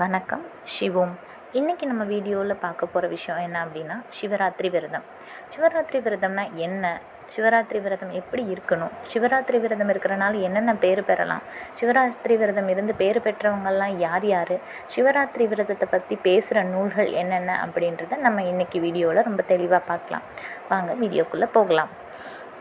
வணக்கம். சிவோம் இன்றைக்கி நம்ம வீடியோவில் பார்க்க போகிற விஷயம் என்ன அப்படின்னா சிவராத்திரி விரதம். சிவராத்திரி விரதம்னா என்ன? சிவராத்திரி விரதம் எப்படி இருக்கணும்? சிவராத்திரி விரதம் இருக்கிறனால என்னென்ன பேர் பெறலாம்? சிவராத்திரி விரதம் இருந்து பேர் பெற்றவங்கள்லாம் யார் யார்? சிவராத்திரி விரதத்தை பற்றி பேசுகிற நூல்கள் என்னென்ன அப்படின்றத நம்ம இன்றைக்கி வீடியோவில் ரொம்ப தெளிவாக பார்க்கலாம். வாங்க வீடியோக்குள்ளே போகலாம்.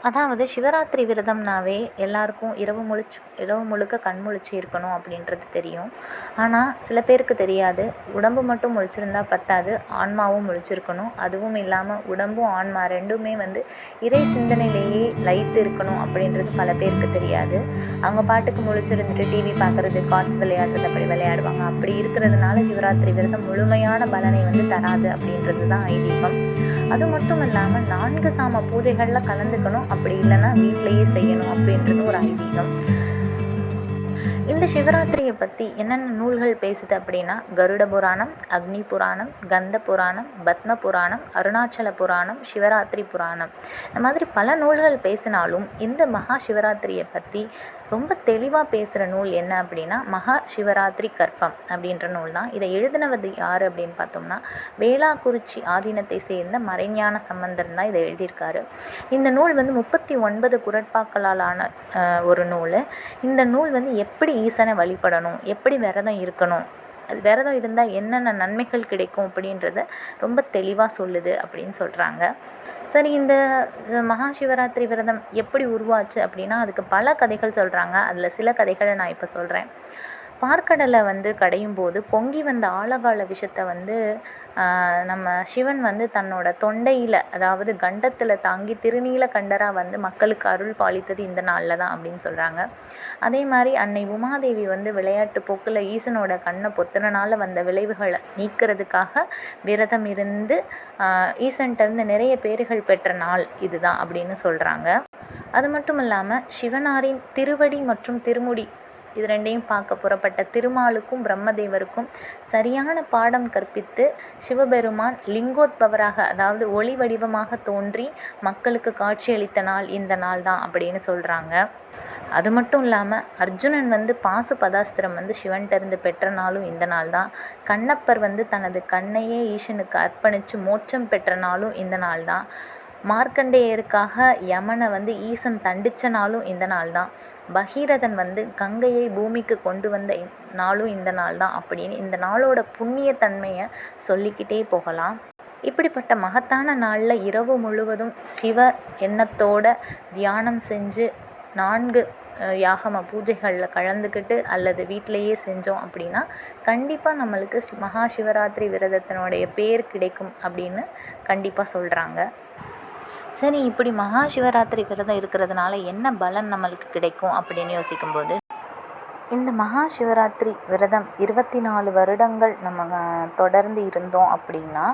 அதாவது சிவராத்திரி விரதம்னாவே எல்லாருக்கும் இரவு முழிச்சு இரவு முழுக்க கண் முழிச்சு இருக்கணும் அப்படின்றது தெரியும். ஆனால் சில பேருக்கு தெரியாது. உடம்பு மட்டும் முழிச்சிருந்தா பத்தாது. ஆன்மாவும் முழிச்சிருக்கணும். அதுவும் இல்லாமல் உடம்பும் ஆன்மா ரெண்டுமே வந்து இறை சிந்தனையிலேயே லைத்து இருக்கணும் அப்படின்றது பல பேருக்கு தெரியாது. அவங்க பாட்டுக்கு முழிச்சிருந்துட்டு டிவி பார்க்குறது கார்ட்ஸ் விளையாடுறது அப்படி விளையாடுவாங்க. அப்படி இருக்கிறதுனால சிவராத்திரி விரதம் முழுமையான பலனை வந்து தராது அப்படின்றது தான் ஐதீகம். அது மட்டும் இல்லாமல் நான்கு சாம பூஜைகளில் கலந்துக்கணும். அப்படி இல்லைன்னா வீட்டிலையே செய்யணும் அப்படின்றது ஒரு ஐதீகம். இந்த சிவராத்திரியை பற்றி என்னென்ன நூல்கள் பேசுது அப்படின்னா கருட புராணம் அக்னி புராணம் கந்த புராணம் பத்ம புராணம் அருணாச்சல புராணம் சிவராத்திரி புராணம். இந்த மாதிரி பல நூல்கள் பேசினாலும் இந்த மகா சிவராத்திரியை பற்றி ரொம்ப தெளிவாக பேசுகிற நூல் என்ன அப்படின்னா மகா சிவராத்திரி கற்பம் அப்படின்ற நூல் தான் இதை எழுதினவது யார் அப்படின்னு பார்த்தோம்னா வேளாக்குறிச்சி ஆதீனத்தை சேர்ந்த மறைஞான சம்பந்தர் தான் இதை எழுதியிருக்காரு. இந்த நூல் வந்து முப்பத்தி ஒன்பது குரட்பாக்களாலான ஒரு நூல். இந்த நூல் வந்து எப்படி ஈசனை வழிபடணும் எப்படி விரதம் இருக்கணும் அது விரதம் இருந்தால் என்னென்ன நன்மைகள் கிடைக்கும் அப்படின்றத ரொம்ப தெளிவாக சொல்லுது அப்படின்னு சொல்கிறாங்க சரி இந்த மகா சிவராத்திரி விரதம் எப்படி உருவாச்சு அப்படின்னா அதுக்கு பல கதைகள் சொல்கிறாங்க அதில் சில கதைகளை நான் இப்போ சொல்கிறேன் பார்க்கடலை வந்து கடையும் போது பொங்கி வந்த ஆழகால விஷத்தை வந்து நம்ம சிவன் வந்து தன்னோட தொண்டையில் அதாவது கண்டத்தில் தாங்கி திருநீல கண்டராக வந்து மக்களுக்கு அருள் பாலித்தது இந்த நாளில் தான் அப்படின்னு சொல்கிறாங்க அதே மாதிரி அன்னை உமாதேவி வந்து விளையாட்டு போக்கில் ஈசனோட கண்ணை பொத்துனனால வந்த விளைவுகளை நீக்கிறதுக்காக விரதம் இருந்து ஈசன்கிட்டருந்து நிறைய பேர்கள் பெற்ற நாள் இதுதான் அப்படின்னு சொல்கிறாங்க அது மட்டும் இல்லாமல் சிவனாரின் திருவடி மற்றும் திருமுடி இது ரெண்டையும் பார்க்க புறப்பட்ட திருமாலுக்கும் பிரம்மதேவருக்கும் சரியான பாடம் கற்பித்து சிவபெருமான் லிங்கோத்பவராக அதாவது ஒளி வடிவமாக தோன்றி மக்களுக்கு காட்சியளித்த நாள் இந்த நாள் தான் அப்படின்னு சொல்கிறாங்க அது மட்டும் இல்லாமல் அர்ஜுனன் வந்து பாசு பதாஸ்திரம் வந்து சிவன்கிட்டருந்து பெற்ற நாளும் இந்த நாள் தான். கண்ணப்பர் வந்து தனது கண்ணையே ஈசனுக்கு அர்ப்பணித்து மோட்சம் பெற்ற நாளும் இந்த நாள் தான். மார்க்கண்டேயருக்காக யமனை வந்து ஈசன் தண்டித்த நாளும் இந்த நாள் தான் பகீரதன் வந்து கங்கையை பூமிக்கு கொண்டு வந்த நாளும் இந்த நாள் தான் அப்படின்னு இந்த நாளோட புண்ணியத்தன்மையை சொல்லிக்கிட்டே போகலாம். இப்படிப்பட்ட மகத்தான நாளில் இரவு முழுவதும் சிவ எண்ணத்தோட தியானம் செஞ்சு நான்கு யாகம பூஜைகளில் கலந்துக்கிட்டு அல்லது வீட்டிலையே செஞ்சோம் அப்படின்னா கண்டிப்பாக நம்மளுக்கு மகா சிவராத்திரி விரதத்தினுடைய பேர் கிடைக்கும் அப்படின்னு கண்டிப்பாக சொல்கிறாங்க சரி இப்படி மகா சிவராத்திரி விரதம் இருக்கிறதுனால என்ன பலன் நம்மளுக்கு கிடைக்கும் அப்படின்னு யோசிக்கும்போது இந்த மகா சிவராத்திரி விரதம் இருபத்தி நாலு வருடங்கள் நம்ம தொடர்ந்து இருந்தோம் அப்படின்னா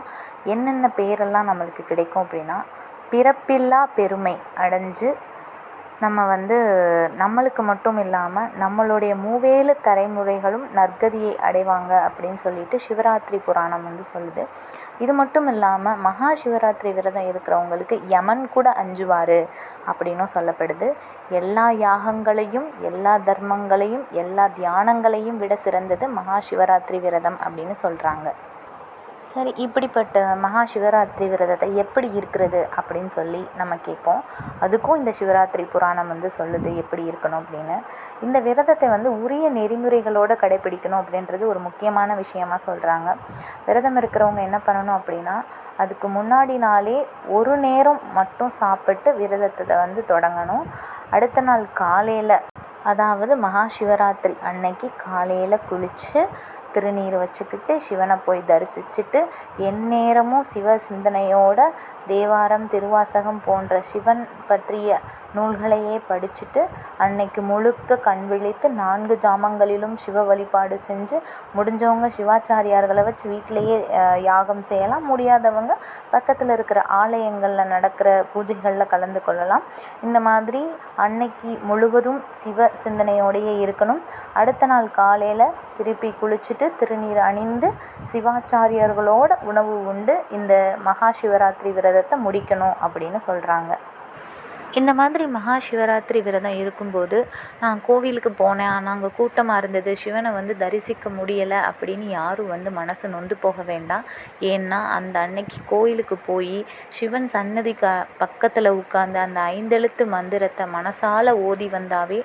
என்னென்ன பேரெல்லாம் நம்மளுக்கு கிடைக்கும் அப்படின்னா பிறப்பில்லா பெருமை அடைஞ்சு நம்ம வந்து நம்மளுக்கு மட்டும் இல்லாமல் நம்மளுடைய மூவேலு தலைமுறைகளும் நற்கதியை அடைவாங்க அப்படின்னு சொல்லிட்டு சிவராத்திரி புராணம் வந்து சொல்லுது. இது மட்டும் இல்லாமல் மகா சிவராத்திரி விரதம் இருக்கிறவங்களுக்கு யமன் கூட அஞ்சுவார் அப்படின்னும் சொல்லப்படுது. எல்லா யாகங்களையும் எல்லா தர்மங்களையும் எல்லா தியானங்களையும் விட சிறந்தது மகா சிவராத்திரி விரதம் அப்படின்னு சொல்கிறாங்க சரி இப்படிப்பட்ட மகா சிவராத்திரி விரதத்தை எப்படி இருக்கிறது அப்படின்னு சொல்லி நம்ம கேட்போம். அதுக்கும் இந்த சிவராத்திரி புராணம் வந்து சொல்லுது எப்படி இருக்கணும் அப்படின்னு. இந்த விரதத்தை வந்து உரிய நெறிமுறைகளோடு கடைப்பிடிக்கணும் அப்படின்றது ஒரு முக்கியமான விஷயமா சொல்கிறாங்க விரதம் இருக்கிறவங்க என்ன பண்ணணும் அப்படின்னா அதுக்கு முன்னாடி நாளே ஒரு நேரம் மட்டும் சாப்பிட்டு விரதத்தை வந்து தொடங்கணும். அடுத்த நாள் காலையில் அதாவது மகா சிவராத்திரி அன்னைக்கு காலையில் குளித்து திருநீர் வச்சுக்கிட்டு சிவனை போய் தரிசிச்சுட்டு எந்நேரமும் சிவ சிந்தனையோட தேவாரம் திருவாசகம் போன்ற சிவன் பற்றிய நூல்களையே படிச்சுட்டு அன்னைக்கு முழுக்க கண் விழித்து நான்கு ஜாமங்களிலும் சிவ வழிபாடு செஞ்சு முடிஞ்சவங்க சிவாச்சாரியார்களை வச்சு வீட்டிலையே யாகம் செய்யலாம். முடியாதவங்க பக்கத்தில் இருக்கிற ஆலயங்களில் நடக்கிற பூஜைகளில் கலந்து கொள்ளலாம். இந்த மாதிரி அன்னைக்கு முழுவதும் சிவ சிந்தனையோடையே இருக்கணும். அடுத்த நாள் காலையில் திருப்பி குளிச்சுட்டு திருநீர் அணிந்து சிவாச்சாரியார்களோட உணவு உண்டு. இந்த மகா சிவராத்திரி விரதத்தை முடிக்கணும் அப்படின்னு சொல்கிறாங்க இந்த மாதிரி மகா சிவராத்திரி விரதம் இருக்கும்போது நான் கோவிலுக்கு போனேன். ஆனால் அங்கே கூட்டமாக இருந்தது. சிவனை வந்து தரிசிக்க முடியலை அப்படின்னு யாரும் வந்து மனசு நொந்து போக வேண்டாம். ஏன்னா அந்த அன்னைக்கு கோயிலுக்கு போய் சிவன் சன்னதி பக்கத்தில் உட்காந்து அந்த ஐந்தெழுத்து மந்திரத்தை மனசால் ஓதி வந்தாவே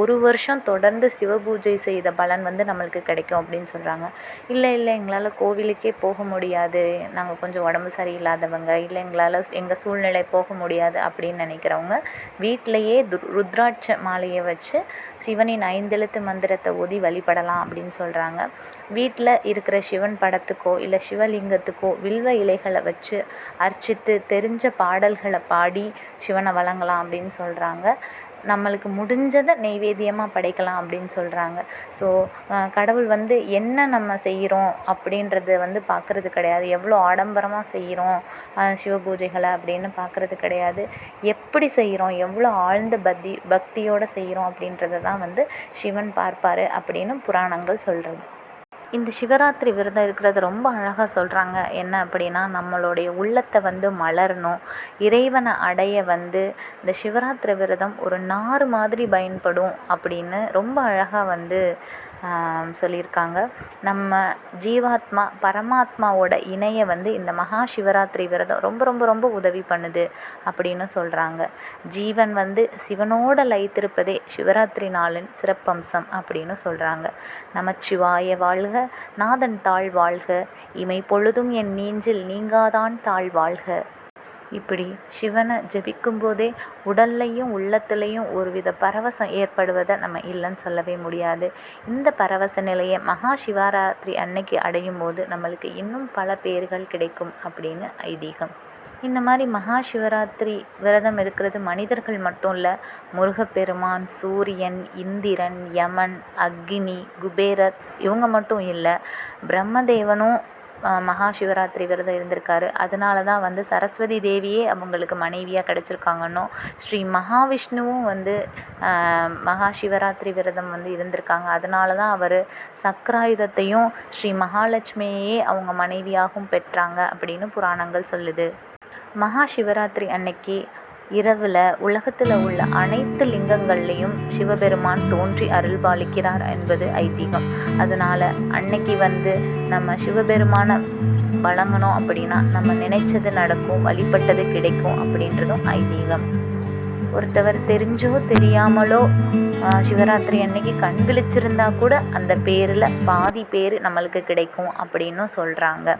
ஒரு வருஷம் தொடர்ந்து சிவ பூஜை செய்த பலன் வந்து நம்மளுக்கு கிடைக்கும் அப்படின்னு சொல்கிறாங்க இல்லை இல்லை எங்களால் கோவிலுக்கே போக முடியாது. நாங்கள் கொஞ்சம் உடம்பு சரியில்லாதவங்க. இல்லை எங்களால் எங்கள் சூழ்நிலை போக முடியாது அப்படின்னு நினைக்கிறவங்க வீட்டிலையே து ருத்ராட்ச மாலையை வச்சு சிவனின் ஐந்தெழுத்து மந்திரத்தை ஓதி வழிபடலாம் அப்படின்னு சொல்கிறாங்க வீட்டில் இருக்கிற சிவன் படத்துக்கோ இல்லை சிவலிங்கத்துக்கோ வில்வ இலைகளை வச்சு அர்ச்சித்து தெரிஞ்ச பாடல்களை பாடி சிவனை வணங்கலாம் அப்படின்னு சொல்கிறாங்க நம்மளுக்கு முடிஞ்சதை நெய்வேத்தியமாக படைக்கலாம் அப்படின்னு சொல்கிறாங்க ஸோ கடவுள் வந்து என்ன நம்ம செய்கிறோம் அப்படின்றத வந்து பார்க்குறது கிடையாது. எவ்வளோ ஆடம்பரமாக செய்கிறோம் சிவ பூஜைகளை அப்படின்னு பார்க்குறது கிடையாது. எப்படி செய்கிறோம் எவ்வளோ ஆழ்ந்த பக்தி பக்தியோடு செய்கிறோம் அப்படின்றத தான் வந்து சிவன் பார்ப்பார் அப்படின்னு புராணங்கள் சொல்கிறது இந்த சிவராத்திரி விரதம் இருக்கிறது ரொம்ப அழகாக சொல்கிறாங்க என்ன அப்படின்னா நம்மளுடைய உள்ளத்தை வந்து மலரணும். இறைவனை அடைய வந்து இந்த சிவராத்திரி விரதம் ஒரு நார் மாதிரி பயன்படும் அப்படின்னு ரொம்ப அழகாக வந்து சொல்லியிருக்காங்க. நம்ம ஜீவாத்மா பரமாத்மாவோட இணைய வந்து இந்த மகா சிவராத்திரி விரதம் ரொம்ப ரொம்ப ரொம்ப உதவி பண்ணுது அப்படின்னு சொல்கிறாங்க ஜீவன் வந்து சிவனோட லயித்திருப்பதே சிவராத்திரி நாளின் சிறப்பம்சம் அப்படின்னு சொல்கிறாங்க நமச்சிவாய வாழ்க நாதன் தாழ் வாழ்க இமை பொழுதும் என் நீஞ்சில் நீங்காதான் தாழ் வாழ்க. இப்படி சிவனை ஜெபிக்கும் போதே உடல்லையும் உள்ளத்துலேயும் ஒருவித பரவசம் ஏற்படுவதை நம்ம இல்லைன்னு சொல்லவே முடியாது. இந்த பரவச நிலையை மகா சிவராத்திரி அன்னைக்கு அடையும் போது நம்மளுக்கு இன்னும் பல பேர்கள் கிடைக்கும் அப்படின்னு ஐதீகம். இந்த மாதிரி மகா சிவராத்திரி விரதம் இருக்கிறது மனிதர்கள் மட்டும் இல்லை முருகப்பெருமான் சூரியன் இந்திரன் யமன் அக்னி குபேரர் இவங்க மட்டும் இல்லை பிரம்மதேவனும் மகா சிவராத்திரி விரதம் இருந்திருக்காரு. அதனால தான் வந்து சரஸ்வதி தேவியே அவங்களுக்கு மனைவியாக கிடச்சிருக்காங்கன்னும் ஸ்ரீ மகாவிஷ்ணுவும் வந்து மகா சிவராத்திரி விரதம் வந்து இருந்திருக்காங்க. அதனால தான் அவர் சக்கராயுதத்தையும் ஸ்ரீ மகாலட்சுமியையே அவங்க மனைவியாகவும் பெற்றாங்க அப்படின்னு புராணங்கள் சொல்லுது. மகா சிவராத்திரி அன்னைக்கு இரவில் உலகத்தில் உள்ள அனைத்து லிங்கங்கள்லேயும் சிவபெருமான் தோன்றி அருள்பாலிக்கிறார் என்பது ஐதீகம். அதனால் அன்னைக்கு வந்து நம்ம சிவபெருமானை வழங்கணும் அப்படின்னா நம்ம நினைச்சது நடக்கும் வழிபட்டது கிடைக்கும் அப்படின்றதும் ஐதீகம். ஒருத்தவர் தெரிஞ்சோ தெரியாமலோ சிவராத்திரி அன்னைக்கு கண் விழிச்சிருந்தா கூட அந்த பேரில் பாதி பேர் நம்மளுக்கு கிடைக்கும் அப்படின்னும் சொல்கிறாங்க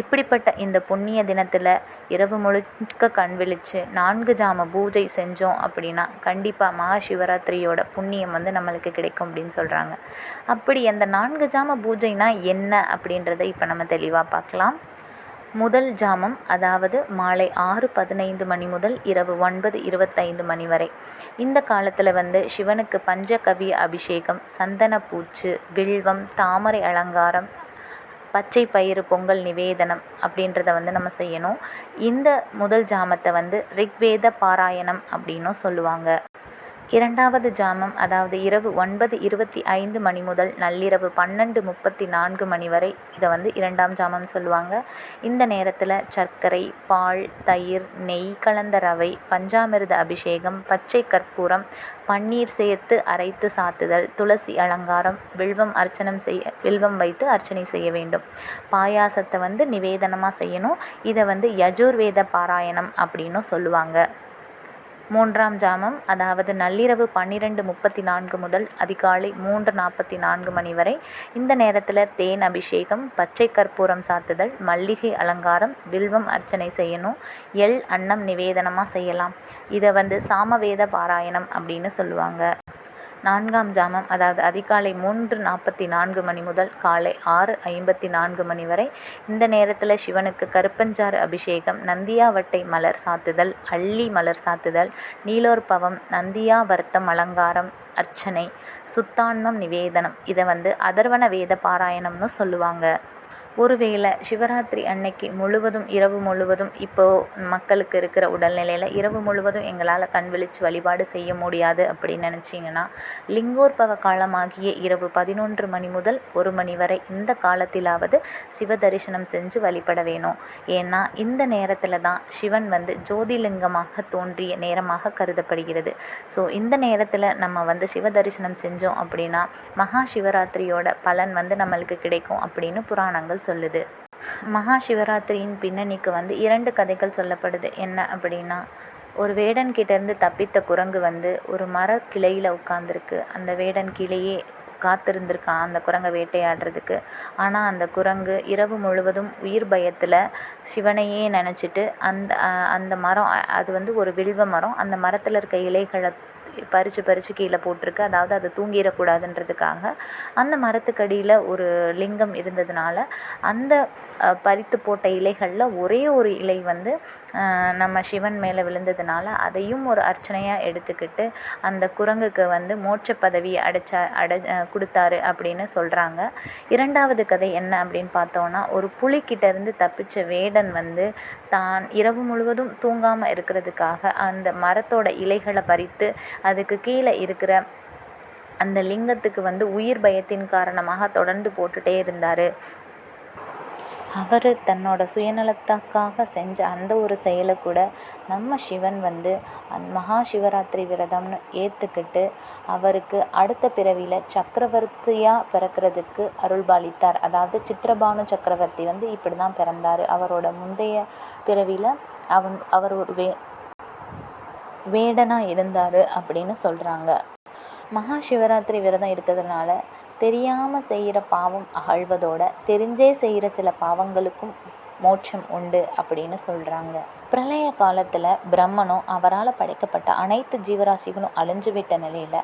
இப்படிப்பட்ட இந்த புண்ணிய தினத்தில் இரவு முழுக்க கண் விழித்து நான்கு ஜாம பூஜை செஞ்சோம் அப்படின்னா கண்டிப்பாக மகா சிவராத்திரியோட புண்ணியம் வந்து நம்மளுக்கு கிடைக்கும் அப்படின்னு சொல்கிறாங்க அப்படி அந்த நான்கு ஜாம பூஜைனா என்ன அப்படின்றத இப்போ நம்ம தெளிவாக பார்க்கலாம். முதல் ஜாமம் அதாவது மாலை ஆறு பதினைந்து மணி முதல் இரவு ஒன்பது இருபத்தைந்து மணி வரை. இந்த காலத்தில் வந்து சிவனுக்கு பஞ்சகவி அபிஷேகம் சந்தன பூச்சு வில்வம் தாமரை அலங்காரம் பச்சை பயிறு பொங்கல் நிவேதனம் அப்படின்றத வந்து நம்ம செய்யணும். இந்த முதல் ஜாமத்தை வந்து ரிக்வேத பாராயணம் அப்படின்னும் சொல்லுவாங்க. இரண்டாவது ஜாமம் அதாவது இரவு ஒன்பது இருபத்தி ஐந்து மணி முதல் நள்ளிரவு பன்னெண்டு முப்பத்தி நான்கு மணி வரை இதை வந்து இரண்டாம் ஜாமம் சொல்லுவாங்க. இந்த நேரத்தில் சர்க்கரை பால் தயிர் நெய் கலந்த ரவை பஞ்சாமிர்த அபிஷேகம் பச்சை கற்பூரம் பன்னீர் சேர்த்து அரைத்து சாத்துதல் துளசி அலங்காரம் வில்வம் அர்ச்சனம் செய்ய வில்வம் வைத்து அர்ச்சனை செய்ய வேண்டும். பாயாசத்தை வந்து நிவேதனமாக செய்யணும். இதை வந்து யஜுர்வேத பாராயணம் அப்படின்னும் சொல்லுவாங்க. மூன்றாம் ஜாமம் அதாவது நள்ளிரவு பன்னிரெண்டு முப்பத்தி நான்கு முதல் அதிகாலை மூன்று நாற்பத்தி நான்கு மணி வரை. இந்த நேரத்தில் தேன் அபிஷேகம் பச்சை கற்பூரம் சாத்துதல் மல்லிகை அலங்காரம் வில்வம் அர்ச்சனை செய்யணும். எள் அன்னம் நிவேதனமாக செய்யலாம். இதை வந்து சாமவேத பாராயணம் அப்படின்னு சொல்லுவாங்க. நான்காம் ஜாமம் அதாவது அதிகாலை மூன்று நாற்பத்தி நான்கு மணி முதல் காலை ஆறு ஐம்பத்தி நான்கு மணி வரை. இந்த நேரத்தில் சிவனுக்கு கருப்பஞ்சாறு அபிஷேகம் நந்தியாவட்டை மலர் சாத்துதல் அல்லி மலர் சாத்துதல் நீலோற்பவம் நந்தியாவர்த்தம் அலங்காரம் அர்ச்சனை சுத்தான்மம் நிவேதனம். இதை வந்து அதர்வண வேத பாராயணம்னு சொல்லுவாங்க. ஒருவேளை சிவராத்திரி அன்னைக்கு முழுவதும் இரவு முழுவதும் இப்போது மக்களுக்கு இருக்கிற உடல்நிலையில் இரவு முழுவதும் எங்களால் கண் விழிச்சு வழிபாடு செய்ய முடியாது அப்படின்னு நினச்சிங்கன்னா லிங்கோற்பவ காலமாகிய இரவு பதினொன்று மணி முதல் ஒரு மணி வரை இந்த காலத்திலாவது சிவ தரிசனம் செஞ்சு வழிபட வேணும். ஏன்னா இந்த நேரத்தில் தான் சிவன் வந்து ஜோதிலிங்கமாக தோன்றிய நேரமாக கருதப்படுகிறது. ஸோ இந்த நேரத்தில் நம்ம வந்து சிவ தரிசனம் செஞ்சோம் அப்படின்னா மகா சிவராத்திரியோட பலன் வந்து நம்மளுக்கு கிடைக்கும் அப்படின்னு புராணங்கள் சொல்லுது. மகா சிவராத்திரியின் பின்னணிக்கு வந்து இரண்டு கதைகள் சொல்லப்படுது. என்ன அப்படின்னா ஒரு வேடன் கிட்டேருந்து தப்பித்த குரங்கு வந்து ஒரு மர கிளையில் உட்காந்துருக்கு அந்த வேடன் கீழேயே காத்திருந்திருக்கான் அந்த குரங்கை வேட்டையாடுறதுக்கு. ஆனால் அந்த குரங்கு இரவு முழுவதும் உயிர் பயத்தில் சிவனையே நினச்சிட்டு அந்த அந்த மரம் அது வந்து ஒரு வில்வ மரம். அந்த மரத்தில் இருக்க இலைகளை பறித்து பறித்து கீழே போட்டிருக்கு. அதாவது அது தூங்கிடக்கூடாதுன்றதுக்காக. அந்த மரத்துக்கடியில் ஒரு லிங்கம் இருந்ததுனால அந்த பறித்து போட்ட இலைகளில் ஒரே ஒரு இலை வந்து நம்ம சிவன் மேலே விழுந்ததுனால அதையும் ஒரு அர்ச்சனையாக எடுத்துக்கிட்டு அந்த குரங்குக்கு வந்து மோட்ச பதவி அடைச்சா அடை கொடுத்தாரு அப்படின்னு சொல்கிறாங்க இரண்டாவது கதை என்ன அப்படின்னு பார்த்தோன்னா ஒரு புலிக்கிட்டேருந்து தப்பிச்ச வேடன் வந்து தான் இரவு முழுவதும் தூங்காமல் இருக்கிறதுக்காக அந்த மரத்தோட இலைகளை பறித்து அதுக்கு கீழே இருக்கிற அந்த லிங்கத்துக்கு வந்து உயிர் பயத்தின் காரணமாக தொடர்ந்து போட்டுகிட்டே இருந்தார். அவர் தன்னோட சுயநலத்துக்காக செஞ்ச அந்த ஒரு செயலை கூட நம்ம சிவன் வந்து அந் மகா சிவராத்திரி விரதம்னு ஏற்றுக்கிட்டு அவருக்கு அடுத்த பிறவியில் சக்கரவர்த்தியாக பிறக்கிறதுக்கு அருள்பாலித்தார். அதாவது சித்திரபானு சக்கரவர்த்தி வந்து இப்படி தான் பிறந்தார். அவரோட முந்தைய பிறவியில் அவன் அவர் ஒரு வே வேடனாக இருந்தார் அப்படின்னு சொல்கிறாங்க மகா சிவராத்திரி விரதம் இருக்கிறதுனால தெரியாமல் செய்கிற பாவம் அகழ்வதோட தெரிஞ்சே செய்கிற சில பாவங்களுக்கும் மோட்சம் உண்டு அப்படின்னு சொல்கிறாங்க பிரளய காலத்தில் பிரம்மனும் அவரால் படைக்கப்பட்ட அனைத்து ஜீவராசிகளும் அழிஞ்சு விட்ட நிலையில்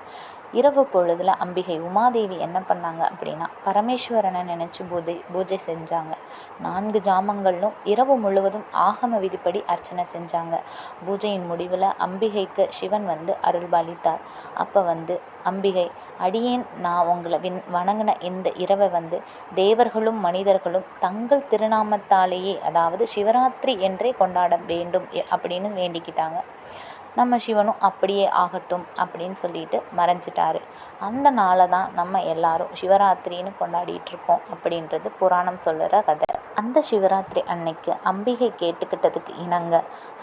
இரவு பொழுதில் அம்பிகை உமாதேவி என்ன பண்ணாங்க அப்படின்னா பரமேஸ்வரனை நினச்சி பூஜை பூஜை செஞ்சாங்க. நான்கு ஜாமங்களும் இரவு முழுவதும் ஆகம விதிப்படி அர்ச்சனை செஞ்சாங்க. பூஜையின் முடிவில் அம்பிகைக்கு சிவன் வந்து அருள்பாலித்தார். அப்போ வந்து அம்பிகை அடியேன் நான் உங்களை வின் வணங்கின இந்த இரவை வந்து தேவர்களும் மனிதர்களும் தங்கள் திருநாமத்தாலேயே அதாவது சிவராத்திரி என்றே கொண்டாட வேண்டும் அப்படின்னு வேண்டிக்கிட்டாங்க. நம்ம சிவனும் அப்படியே ஆகட்டும் அப்படின்னு சொல்லிட்டு மறைஞ்சிட்டாரு. அந்த நாளை தான் நம்ம எல்லாரும் சிவராத்திரின்னு கொண்டாடிட்டுருக்கோம் அப்படின்றது புராணம் சொல்லுற கதை. அந்த சிவராத்திரி அன்னைக்கு அம்பிகை கேட்டுக்கிட்டதுக்கு இணங்க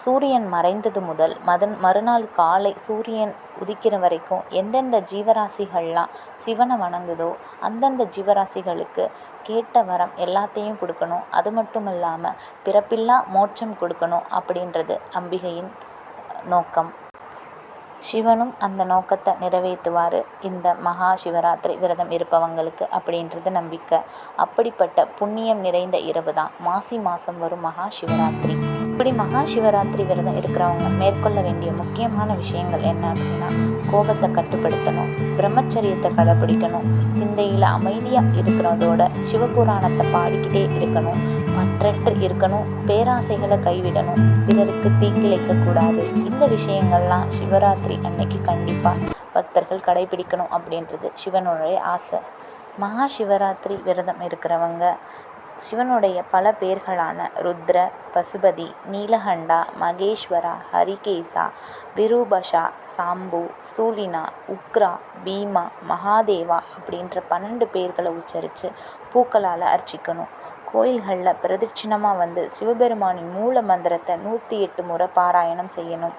சூரியன் மறைந்தது முதல் மதன் மறுநாள் காலை சூரியன் உதிக்கிற வரைக்கும் எந்தெந்த ஜீவராசிகள்லாம் சிவனை வணங்குதோ அந்தந்த ஜீவராசிகளுக்கு கேட்ட வரம் எல்லாத்தையும் கொடுக்கணும். அது மட்டும் இல்லாமல் பிறப்பில்லா மோட்சம் கொடுக்கணும் அப்படின்றது அம்பிகையின் நோக்கம். சிவனும் அந்த நோக்கத்தை நிறைவேற்றுவார். இந்த மகா சிவராத்திரி விரதம் இருப்பவங்களுக்கு அப்படின்றது நம்பிக்கை. அப்படிப்பட்ட புண்ணியம் நிறைந்த இரவு தான் மாசி மாதம் வரும் மகா சிவராத்திரி. இப்படி மகா சிவராத்திரி விரதம் இருக்கிறவங்க மேற்கொள்ள வேண்டிய முக்கியமான விஷயங்கள் என்ன அப்படின்னா கோபத்தை கட்டுப்படுத்தணும் பிரம்மச்சரியத்தை கடைப்பிடிக்கணும் சிந்தையில் அமைதியாக இருக்கிறதோட சிவபுராணத்தை பாடிக்கிட்டே இருக்கணும் பற்றற்று இருக்கணும் பேராசைகளை கைவிடணும் பிறருக்கு தீங்கிழைக்கக்கூடாது இந்த விஷயங்கள்லாம் சிவராத்திரி அன்னைக்கு கண்டிப்பாக பக்தர்கள் கடைபிடிக்கணும் அப்படின்றது சிவனுடைய ஆசை. மகா சிவராத்திரி விரதம் இருக்கிறவங்க சிவனுடைய பல பேர்களான ருத்ர பசுபதி நீலகண்டா மகேஸ்வரா ஹரிகேசா விரூபஷா சாம்பு சூலினா உக்ரா பீமா மகாதேவா அப்படின்ற பன்னெண்டு பேர்களை உச்சரித்து பூக்களால் அர்ச்சிக்கணும். கோயில்களில் பிரதட்சிணமாக வந்து சிவபெருமானின் மூல மந்திரத்தை நூற்றி எட்டு முறை பாராயணம் செய்யணும்.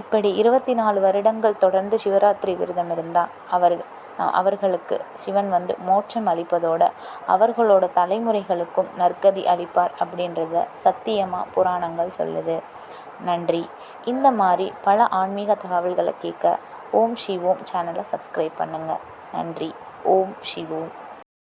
இப்படி இருபத்தி நாலு வருடங்கள் தொடர்ந்து சிவராத்திரி விரதம் இருந்தால் அவர் அவர்களுக்கு சிவன் வந்து மோட்சம் அளிப்பதோடு அவர்களோட தலைமுறைகளுக்கும் நற்கதி அளிப்பார் அப்படின்றத சத்தியமாக புராணங்கள் சொல்லுது. நன்றி. இந்த மாதிரி பல ஆன்மீக தகவல்களை கேட்க ஓம் ஷிவோம் சேனலை சப்ஸ்கிரைப் பண்ணுங்கள் நன்றி. ஓம் ஷிவோம்